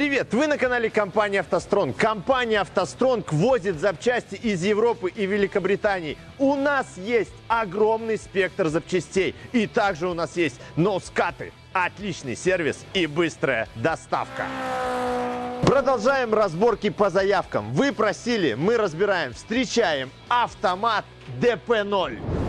Привет! Вы на канале компании «АвтоСтронг». Компания «АвтоСтронг» возит запчасти из Европы и Великобритании. У нас есть огромный спектр запчастей. И также у нас есть ноускаты, отличный сервис и быстрая доставка. Продолжаем разборки по заявкам. Вы просили, мы разбираем. Встречаем автомат DP0.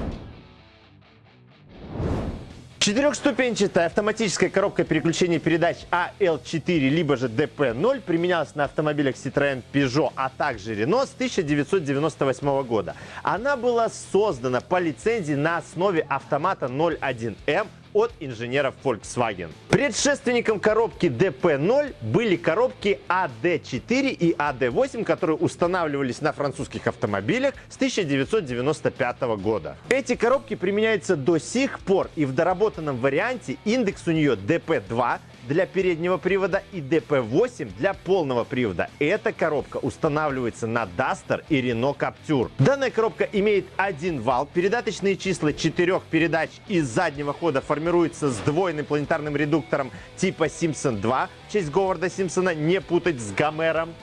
Четырехступенчатая автоматическая коробка переключения передач AL4 либо же DP0 применялась на автомобилях Citroën, Peugeot, а также Renault с 1998 года. Она была создана по лицензии на основе автомата 01M от инженеров Volkswagen. Предшественником коробки DP0 были коробки AD4 и AD8, которые устанавливались на французских автомобилях с 1995 года. Эти коробки применяются до сих пор и в доработанном варианте индекс у нее DP2 для переднего привода и DP8 для полного привода. Эта коробка устанавливается на Duster и Renault Captur. Данная коробка имеет один вал, передаточные числа четырех передач из заднего хода формируются с двойным планетарным редуктором типа Simpson 2, в честь Говарда Симпсона, не путать с Гомером.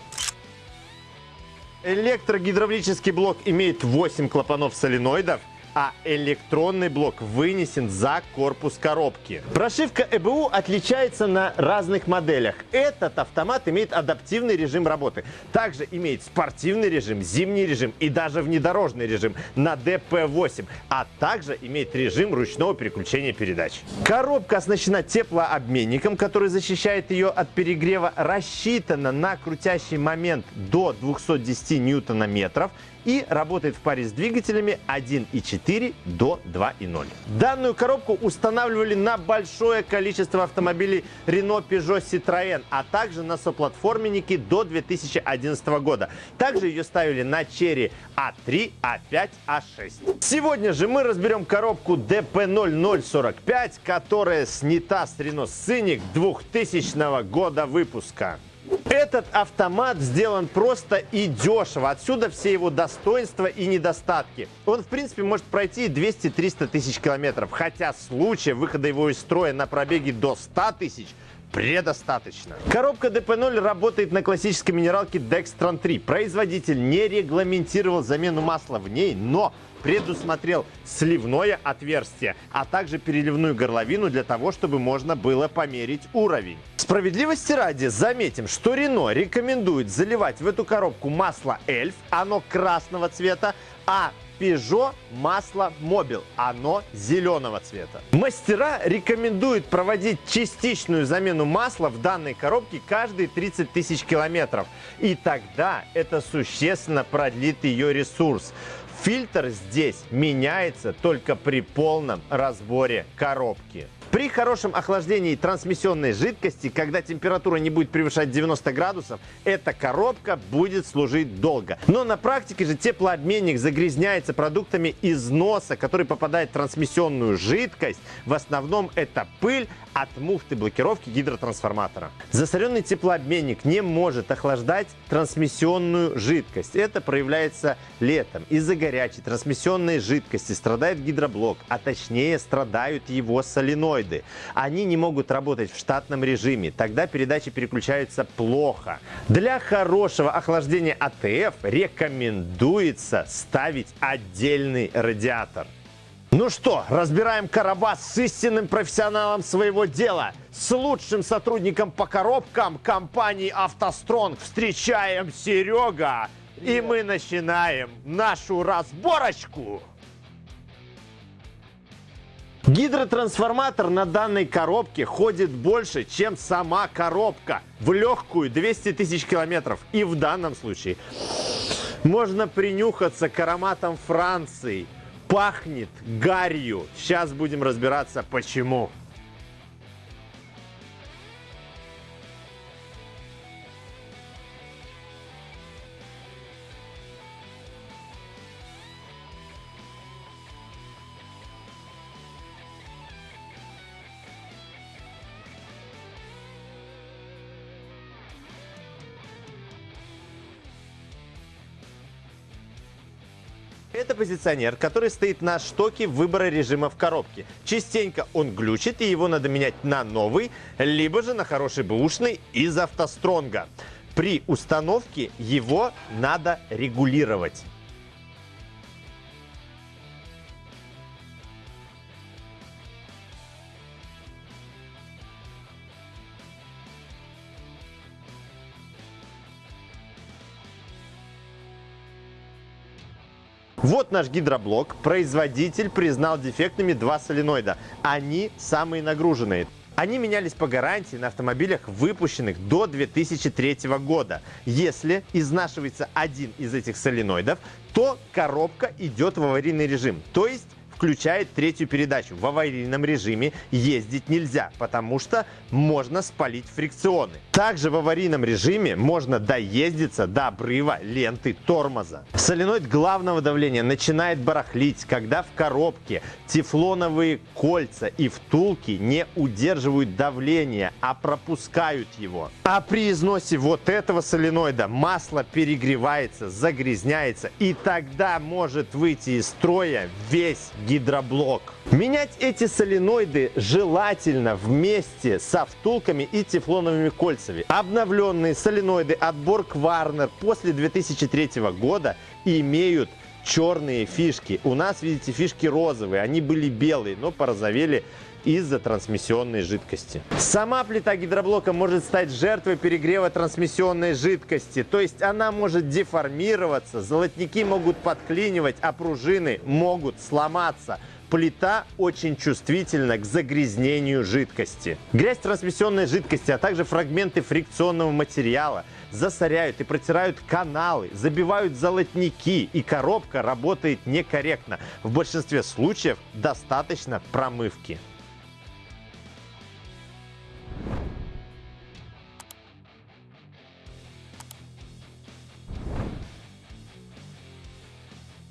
Электрогидравлический блок имеет 8 клапанов соленоидов, а электронный блок вынесен за корпус коробки. Прошивка ЭБУ отличается на разных моделях. Этот автомат имеет адаптивный режим работы. Также имеет спортивный режим, зимний режим и даже внедорожный режим на DP8, а также имеет режим ручного переключения передач. Коробка оснащена теплообменником, который защищает ее от перегрева, рассчитана на крутящий момент до 210 ньютона-метров и работает в паре с двигателями 1.4 до 2.0. Данную коробку устанавливали на большое количество автомобилей Renault, Peugeot, Citroën, а также на соплатформенники до 2011 года. Также ее ставили на Cherry A3, A5, A6. Сегодня же мы разберем коробку DP0045, которая снята с Renault Scenic 2000 года выпуска. Этот автомат сделан просто и дешево. Отсюда все его достоинства и недостатки. Он, в принципе, может пройти 200-300 тысяч километров. Хотя случая выхода его из строя на пробеге до 100 тысяч предостаточно. Коробка DP0 работает на классической минералке Dextran 3. Производитель не регламентировал замену масла в ней, но предусмотрел сливное отверстие, а также переливную горловину для того, чтобы можно было померить уровень. Справедливости ради заметим, что Рено рекомендует заливать в эту коробку масло Эльф, оно красного цвета, а Peugeot масло Mobil, оно зеленого цвета. Мастера рекомендуют проводить частичную замену масла в данной коробке каждые 30 тысяч километров. И тогда это существенно продлит ее ресурс. Фильтр здесь меняется только при полном разборе коробки. При хорошем охлаждении трансмиссионной жидкости, когда температура не будет превышать 90 градусов, эта коробка будет служить долго. Но на практике же теплообменник загрязняется продуктами износа, который попадает в трансмиссионную жидкость. В основном это пыль от муфты блокировки гидротрансформатора. Засоренный теплообменник не может охлаждать трансмиссионную жидкость. Это проявляется летом. Из-за горячей трансмиссионной жидкости страдает гидроблок, а точнее страдают его соленоиды соленоиды. Они не могут работать в штатном режиме, тогда передачи переключаются плохо. Для хорошего охлаждения АТФ рекомендуется ставить отдельный радиатор. Ну что, разбираем Карабас с истинным профессионалом своего дела, с лучшим сотрудником по коробкам компании «АвтоСтронг». Встречаем Серега, и мы начинаем нашу разборочку. Гидротрансформатор на данной коробке ходит больше, чем сама коробка. В легкую 200 тысяч километров. И в данном случае можно принюхаться к ароматам Франции. Пахнет гарью. Сейчас будем разбираться, почему. Это позиционер, который стоит на штоке выбора режима в коробке. Частенько он глючит, и его надо менять на новый, либо же на хороший бэушный из автостронга. При установке его надо регулировать. Вот наш гидроблок. Производитель признал дефектными два соленоида. Они самые нагруженные. Они менялись по гарантии на автомобилях, выпущенных до 2003 года. Если изнашивается один из этих соленоидов, то коробка идет в аварийный режим. То есть включает третью передачу. В аварийном режиме ездить нельзя, потому что можно спалить фрикционы. Также в аварийном режиме можно доездиться до обрыва ленты тормоза. Соленоид главного давления начинает барахлить, когда в коробке тефлоновые кольца и втулки не удерживают давление, а пропускают его. А при износе вот этого соленоида масло перегревается, загрязняется и тогда может выйти из строя весь гидроблок. Менять эти соленоиды желательно вместе со втулками и тефлоновыми кольцами. Обновленные соленоиды от Borg Warner после 2003 года имеют черные фишки. У нас, видите, фишки розовые. Они были белые, но порозовели из-за трансмиссионной жидкости. Сама плита гидроблока может стать жертвой перегрева трансмиссионной жидкости, то есть она может деформироваться, золотники могут подклинивать, а пружины могут сломаться. Плита очень чувствительна к загрязнению жидкости. Грязь трансмиссионной жидкости, а также фрагменты фрикционного материала засоряют и протирают каналы, забивают золотники, и коробка работает некорректно. В большинстве случаев достаточно промывки.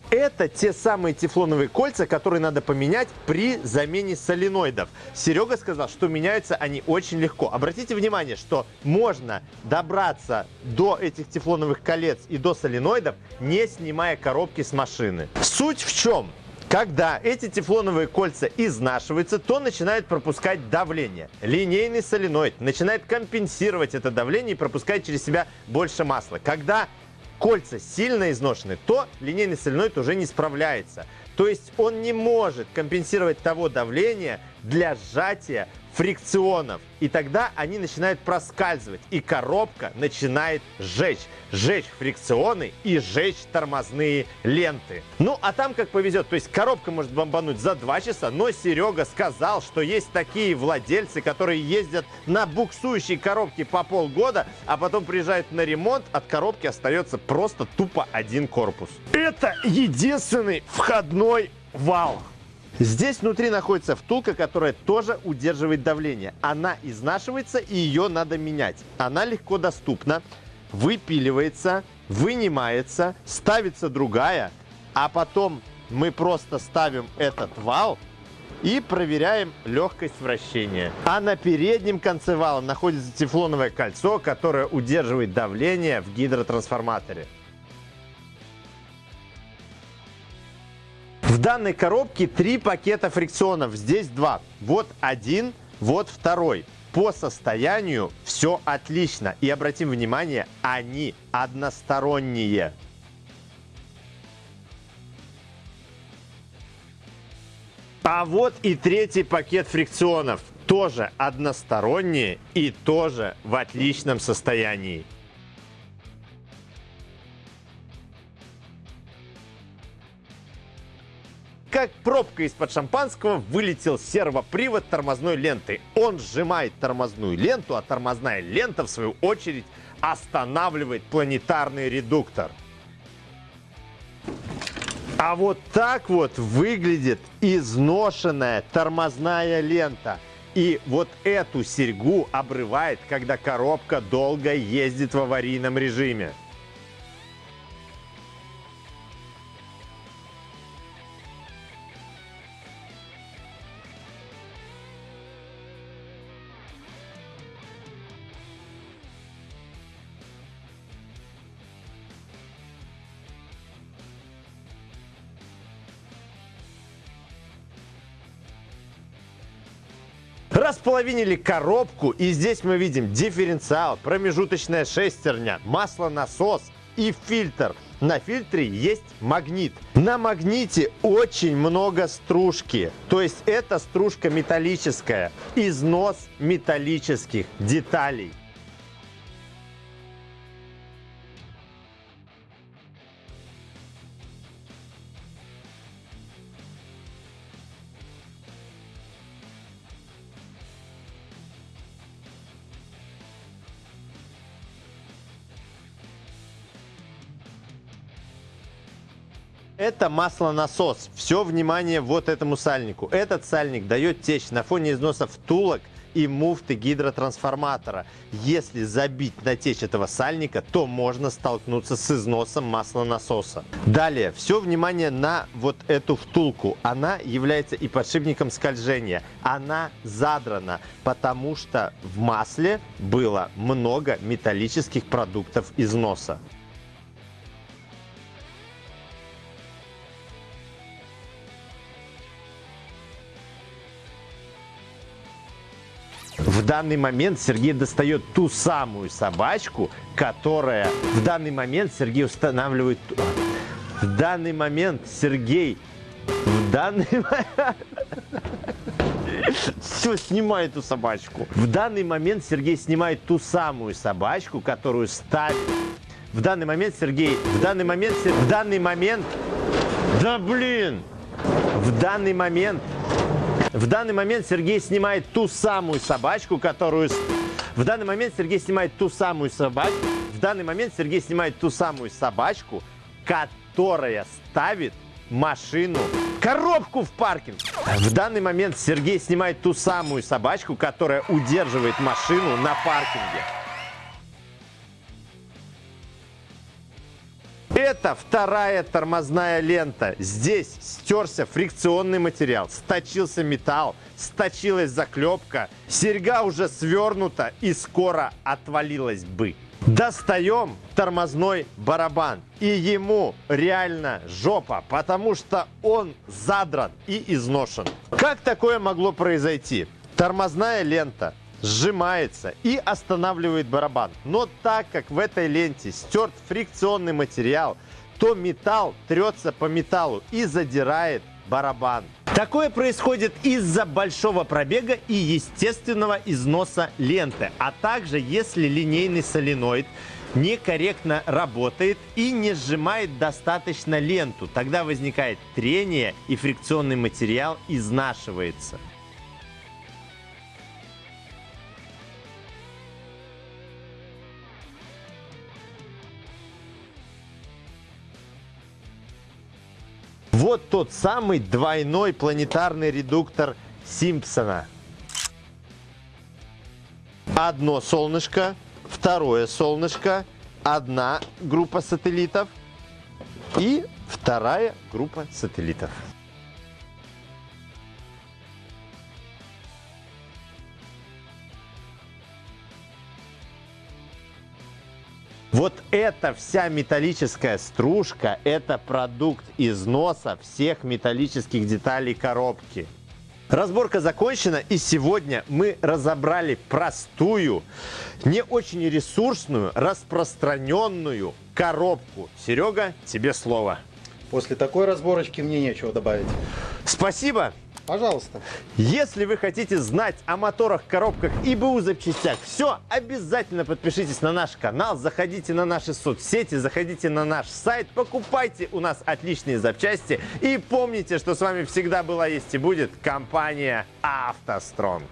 Это те самые тефлоновые кольца, которые надо поменять при замене соленоидов. Серега сказал, что меняются они очень легко. Обратите внимание, что можно добраться до этих тефлоновых колец и до соленоидов, не снимая коробки с машины. Суть в чем? Когда эти тефлоновые кольца изнашиваются, то начинает пропускать давление. Линейный соленоид начинает компенсировать это давление и пропускать через себя больше масла. Когда кольца сильно изношены, то линейный соленоид уже не справляется. То есть он не может компенсировать того давления для сжатия фрикционов. И тогда они начинают проскальзывать, и коробка начинает сжечь. Сжечь фрикционы и сжечь тормозные ленты. Ну, а там как повезет. То есть коробка может бомбануть за 2 часа, но Серега сказал, что есть такие владельцы, которые ездят на буксующей коробке по полгода, а потом приезжают на ремонт, от коробки остается просто тупо один корпус. Это единственный входной вал. Здесь внутри находится втулка, которая тоже удерживает давление. Она изнашивается и ее надо менять. Она легко доступна, выпиливается, вынимается, ставится другая, а потом мы просто ставим этот вал и проверяем легкость вращения. А на переднем конце вала находится тефлоновое кольцо, которое удерживает давление в гидротрансформаторе. Данной коробке три пакета фрикционов, здесь два. Вот один, вот второй. По состоянию все отлично. И обратим внимание, они односторонние. А вот и третий пакет фрикционов. Тоже односторонние и тоже в отличном состоянии. Пробка из-под шампанского вылетел сервопривод тормозной ленты. Он сжимает тормозную ленту, а тормозная лента, в свою очередь, останавливает планетарный редуктор. А вот так вот выглядит изношенная тормозная лента. И вот эту серьгу обрывает, когда коробка долго ездит в аварийном режиме. Располовинили коробку, и здесь мы видим дифференциал, промежуточная шестерня, маслонасос и фильтр. На фильтре есть магнит. На магните очень много стружки. То есть это стружка металлическая. Износ металлических деталей. Это маслонасос. Все внимание вот этому сальнику. Этот сальник дает течь на фоне износа втулок и муфты гидротрансформатора. Если забить на течь этого сальника, то можно столкнуться с износом маслонасоса. Далее, все внимание на вот эту втулку. Она является и подшипником скольжения. Она задрана, потому что в масле было много металлических продуктов износа. В данный момент Сергей достает ту самую собачку, которая в данный момент Сергей устанавливает... В данный момент Сергей... В данный момент... Все, снимай эту собачку. В данный момент Сергей снимает ту самую собачку, которую ставит... В данный момент Сергей... В данный момент... В данный момент... Да блин! В данный момент в данный момент Сергей снимает ту самую собачку, которую... В данный момент Сергей снимает ту самую собачку. В данный момент Сергей снимает ту самую собачку, которая ставит машину, коробку в паркинг. В данный момент Сергей снимает ту самую собачку, которая удерживает машину на паркинге. Это вторая тормозная лента. Здесь стерся фрикционный материал, сточился металл, сточилась заклепка, серьга уже свернута и скоро отвалилась бы. Достаем тормозной барабан. И ему реально жопа, потому что он задран и изношен. Как такое могло произойти? Тормозная лента сжимается и останавливает барабан. Но так как в этой ленте стерт фрикционный материал, то металл трется по металлу и задирает барабан. Такое происходит из-за большого пробега и естественного износа ленты, а также если линейный соленоид некорректно работает и не сжимает достаточно ленту. Тогда возникает трение и фрикционный материал изнашивается. Вот тот самый двойной планетарный редуктор Симпсона. Одно солнышко, второе солнышко, одна группа сателлитов и вторая группа сателлитов. Вот эта вся металлическая стружка – это продукт износа всех металлических деталей коробки. Разборка закончена, и сегодня мы разобрали простую, не очень ресурсную, распространенную коробку. Серега, тебе слово. После такой разборочки мне нечего добавить. Спасибо. Пожалуйста. Если вы хотите знать о моторах, коробках и БУ запчастях, все, обязательно подпишитесь на наш канал, заходите на наши соцсети, заходите на наш сайт, покупайте у нас отличные запчасти и помните, что с вами всегда была, есть и будет компания «АвтоСтронг».